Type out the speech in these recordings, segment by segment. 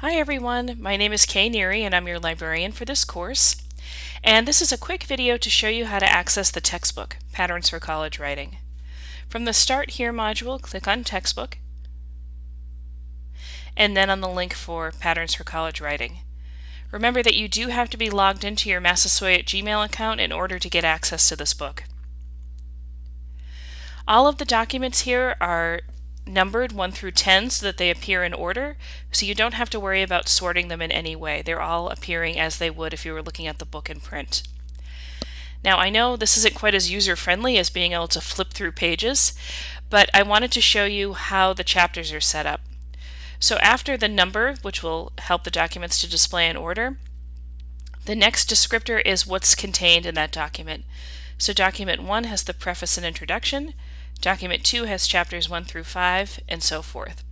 Hi everyone, my name is Kay Neary and I'm your librarian for this course. And this is a quick video to show you how to access the textbook, Patterns for College Writing. From the Start Here module, click on Textbook, and then on the link for Patterns for College Writing. Remember that you do have to be logged into your Massasoit Gmail account in order to get access to this book. All of the documents here are numbered 1 through 10 so that they appear in order, so you don't have to worry about sorting them in any way. They're all appearing as they would if you were looking at the book in print. Now I know this isn't quite as user-friendly as being able to flip through pages, but I wanted to show you how the chapters are set up. So after the number, which will help the documents to display in order, the next descriptor is what's contained in that document. So document 1 has the preface and introduction, Document 2 has chapters 1 through 5, and so forth.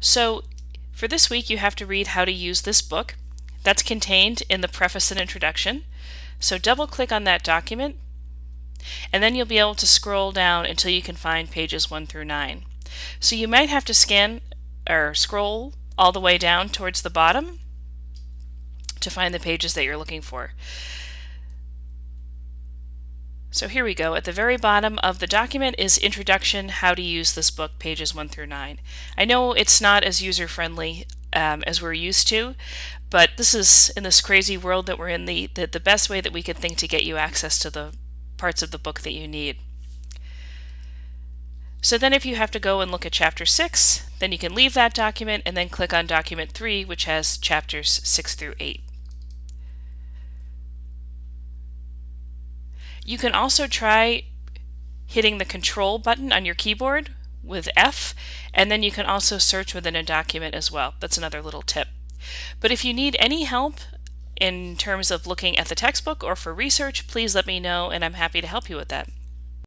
So for this week you have to read how to use this book. That's contained in the preface and introduction. So double click on that document and then you'll be able to scroll down until you can find pages 1 through 9. So you might have to scan or scroll all the way down towards the bottom to find the pages that you're looking for. So here we go. At the very bottom of the document is Introduction, How to Use This Book, pages 1 through 9. I know it's not as user-friendly um, as we're used to, but this is, in this crazy world that we're in, the, the, the best way that we could think to get you access to the parts of the book that you need. So then if you have to go and look at chapter 6, then you can leave that document and then click on document 3, which has chapters 6 through 8. You can also try hitting the control button on your keyboard with F, and then you can also search within a document as well. That's another little tip. But if you need any help in terms of looking at the textbook or for research, please let me know and I'm happy to help you with that.